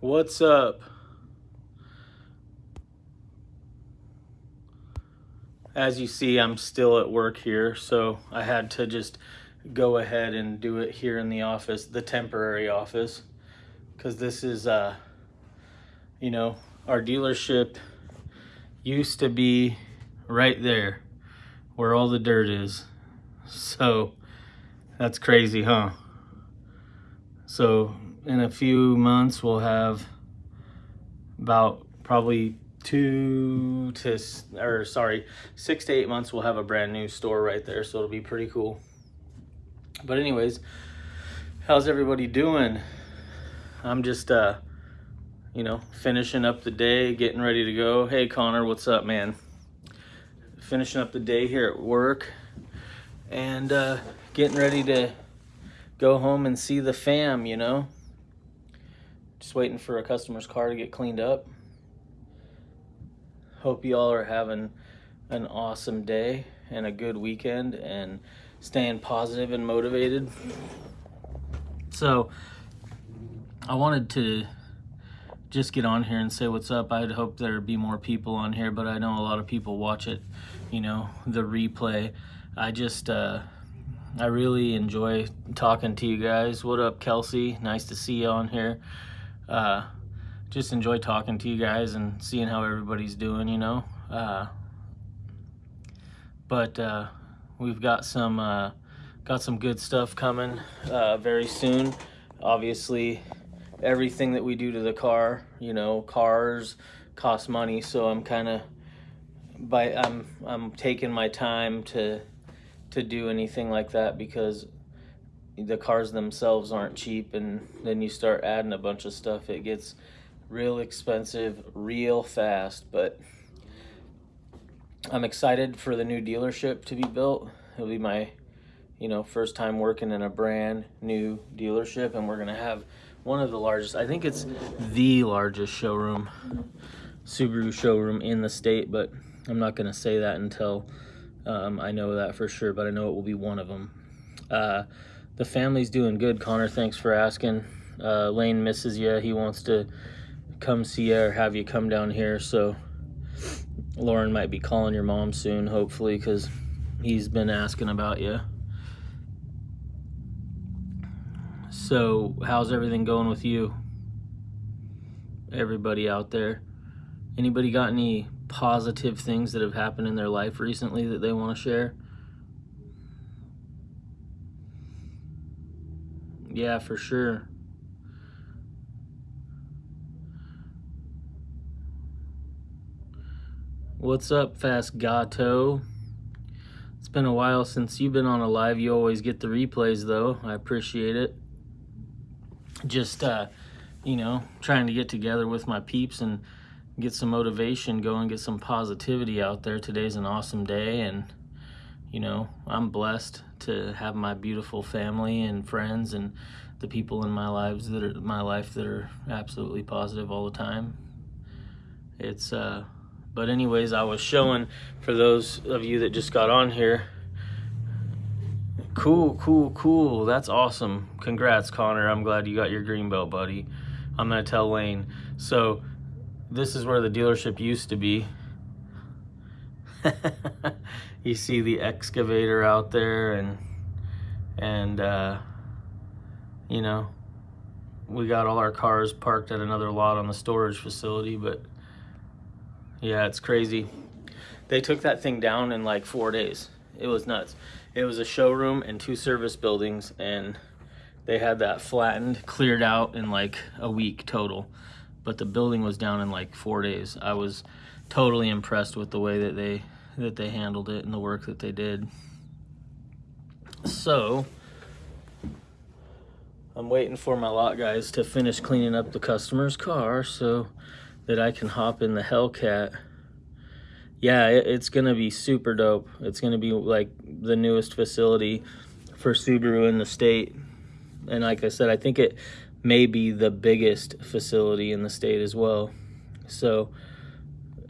What's up? As you see, I'm still at work here, so I had to just go ahead and do it here in the office, the temporary office, because this is, uh, you know, our dealership used to be right there where all the dirt is. So that's crazy, huh? So in a few months, we'll have about probably two to, or sorry, six to eight months, we'll have a brand new store right there. So it'll be pretty cool. But anyways, how's everybody doing? I'm just, uh, you know, finishing up the day, getting ready to go. Hey, Connor, what's up, man? Finishing up the day here at work and uh, getting ready to go home and see the fam, you know? Just waiting for a customer's car to get cleaned up. Hope you all are having an awesome day and a good weekend and staying positive and motivated. So, I wanted to just get on here and say what's up. I'd hope there'd be more people on here, but I know a lot of people watch it, you know, the replay. I just, uh, I really enjoy talking to you guys. What up, Kelsey? Nice to see you on here. Uh, just enjoy talking to you guys and seeing how everybody's doing, you know. Uh, but uh, we've got some uh, got some good stuff coming uh, very soon. Obviously, everything that we do to the car, you know, cars cost money, so I'm kind of by I'm I'm taking my time to to do anything like that because the cars themselves aren't cheap and then you start adding a bunch of stuff it gets real expensive real fast. But I'm excited for the new dealership to be built. It'll be my you know first time working in a brand new dealership and we're gonna have one of the largest I think it's the largest showroom Subaru showroom in the state but I'm not gonna say that until um, I know that for sure but I know it will be one of them uh, the family's doing good, Connor. Thanks for asking. Uh, Lane misses you. He wants to come see you or have you come down here. So Lauren might be calling your mom soon, hopefully, because he's been asking about you. So how's everything going with you? Everybody out there. Anybody got any positive things that have happened in their life recently that they want to share? Yeah, for sure. What's up, Fast Gato? It's been a while since you've been on a live. You always get the replays, though. I appreciate it. Just, uh, you know, trying to get together with my peeps and get some motivation going, get some positivity out there. Today's an awesome day, and, you know, I'm blessed to have my beautiful family and friends and the people in my lives that are my life that are absolutely positive all the time. It's uh but anyways, I was showing for those of you that just got on here. Cool, cool, cool. That's awesome. Congrats, Connor. I'm glad you got your green belt, buddy. I'm gonna tell Lane. So this is where the dealership used to be. you see the excavator out there and and uh, you know we got all our cars parked at another lot on the storage facility but yeah it's crazy. They took that thing down in like four days. It was nuts. It was a showroom and two service buildings and they had that flattened cleared out in like a week total. But the building was down in like four days. I was totally impressed with the way that they that they handled it and the work that they did so I'm waiting for my lot guys to finish cleaning up the customer's car so that I can hop in the Hellcat. Yeah, it, it's gonna be super dope. It's gonna be like the newest facility for Subaru in the state. And like I said, I think it may be the biggest facility in the state as well. So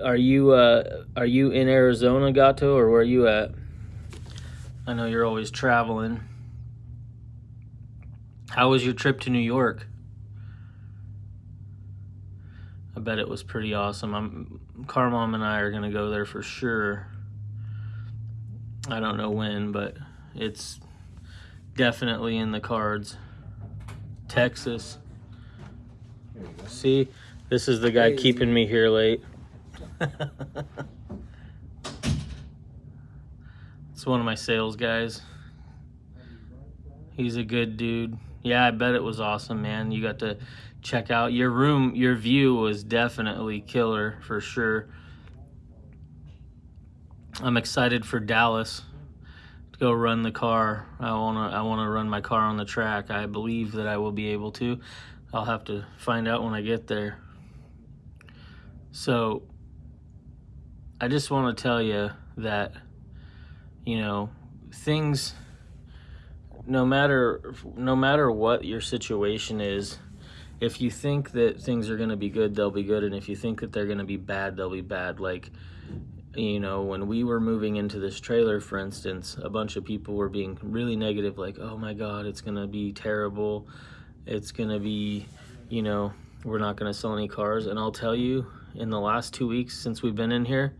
are you uh, are you in Arizona, Gato, or where are you at? I know you're always traveling. How was your trip to New York? I bet it was pretty awesome. I'm Car Mom and I are gonna go there for sure. I don't know when, but it's definitely in the cards. Texas. See, this is the guy keeping me here late. it's one of my sales guys. He's a good dude. Yeah, I bet it was awesome, man. You got to check out your room. Your view was definitely killer for sure. I'm excited for Dallas to go run the car. I wanna I wanna run my car on the track. I believe that I will be able to. I'll have to find out when I get there. So I just want to tell you that you know things no matter no matter what your situation is if you think that things are going to be good they'll be good and if you think that they're going to be bad they'll be bad. Like you know when we were moving into this trailer for instance a bunch of people were being really negative like oh my god it's going to be terrible. It's going to be you know we're not going to sell any cars. And I'll tell you in the last 2 weeks since we've been in here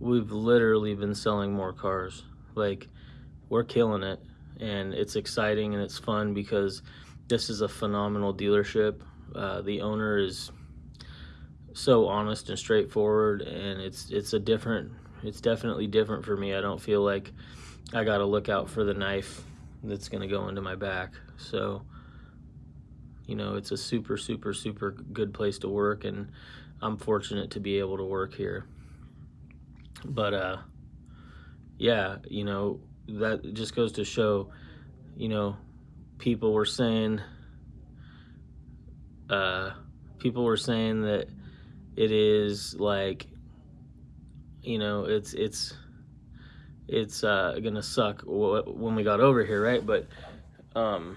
we've literally been selling more cars like we're killing it and it's exciting and it's fun because this is a phenomenal dealership. Uh, the owner is so honest and straightforward, and it's it's a different. It's definitely different for me. I don't feel like I got to look out for the knife that's gonna go into my back. So, you know, it's a super super super good place to work, and I'm fortunate to be able to work here. But uh, yeah, you know, that just goes to show, you know, people were saying, uh, people were saying that it is like, you know, it's it's it's uh, gonna suck when we got over here, right? But um,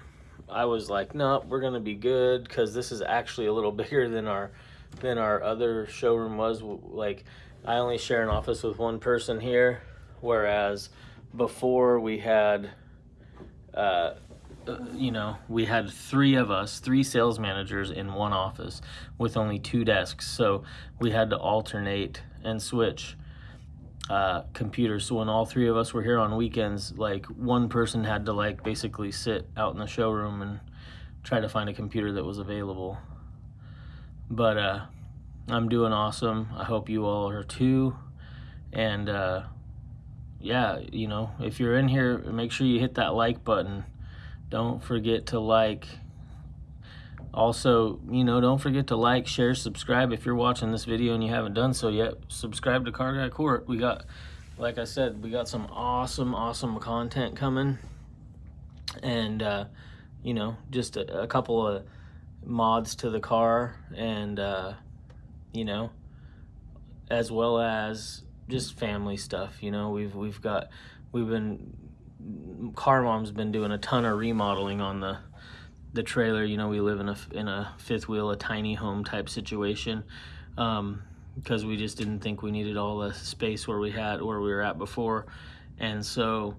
I was like, no, we're gonna be good because this is actually a little bigger than our than our other showroom was. Like, I only share an office with one person here, whereas before we had uh, you know we had three of us three sales managers in one office with only two desks. So we had to alternate and switch uh, computers. So when all three of us were here on weekends like one person had to like basically sit out in the showroom and try to find a computer that was available. But uh, i'm doing awesome i hope you all are too and uh, yeah, you know, if you're in here, make sure you hit that like button. Don't forget to like. Also, you know, don't forget to like, share, subscribe. If you're watching this video and you haven't done so yet, subscribe to Car Guy Court. We got, like I said, we got some awesome, awesome content coming. And, uh, you know, just a, a couple of mods to the car and, uh, you know, as well as just family stuff. You know, we've we've got we've been car mom's been doing a ton of remodeling on the the trailer. You know, we live in a in a fifth wheel, a tiny home type situation. Um, because we just didn't think we needed all the space where we had where we were at before and so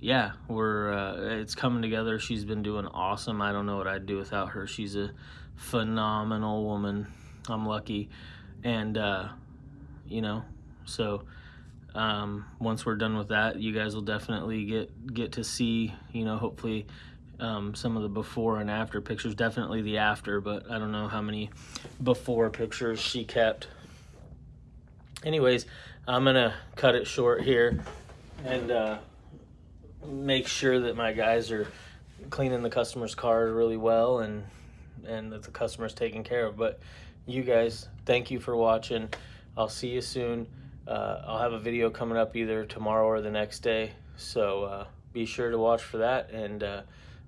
yeah we're uh, it's coming together she's been doing awesome i don't know what i'd do without her she's a phenomenal woman i'm lucky and uh, you know so um, once we're done with that, you guys will definitely get get to see, you know, hopefully um, some of the before and after pictures. Definitely the after, but I don't know how many before pictures she kept. Anyways, I'm gonna cut it short here and uh, make sure that my guys are cleaning the customer's cars really well and and that the customer's taken care of. But you guys, thank you for watching. I'll see you soon. Uh, I'll have a video coming up either tomorrow or the next day. So uh, be sure to watch for that and uh,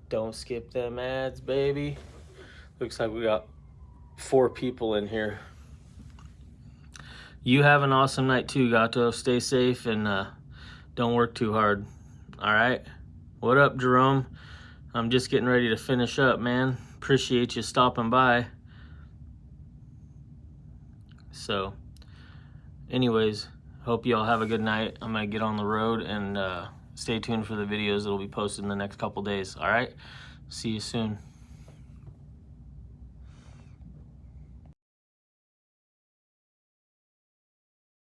don't skip them ads, baby. Looks like we got four people in here. You have an awesome night too, Gato. Stay safe and uh, don't work too hard. All right? What up, Jerome? I'm just getting ready to finish up, man. Appreciate you stopping by. So anyways, hope you all have a good night. I'm gonna get on the road and uh, stay tuned for the videos that'll be posted in the next couple days. All right, see you soon.